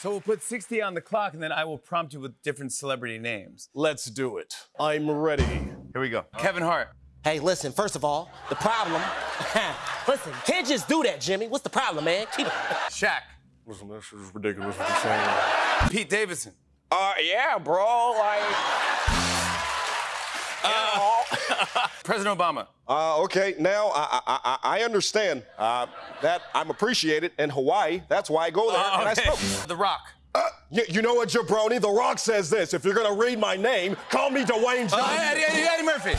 So we'll put 60 on the clock, and then I will prompt you with different celebrity names. Let's do it. I'm ready. Here we go. Kevin Hart. Hey, listen, first of all, the problem. listen, can't just do that, Jimmy. What's the problem, man? Keep it. Shaq. Listen, this is ridiculous what you're saying. Pete Davidson. Uh, yeah, bro. Like, President Obama. Uh, okay, now I, I, I I understand uh, that I'm appreciated in Hawaii. That's why I go there and I Okay. The Rock. Uh, you, you know what, Jabroni? The Rock says this. If you're gonna read my name, call me Dwayne Johnson. Oh, Eddie, Eddie, Eddie Murphy.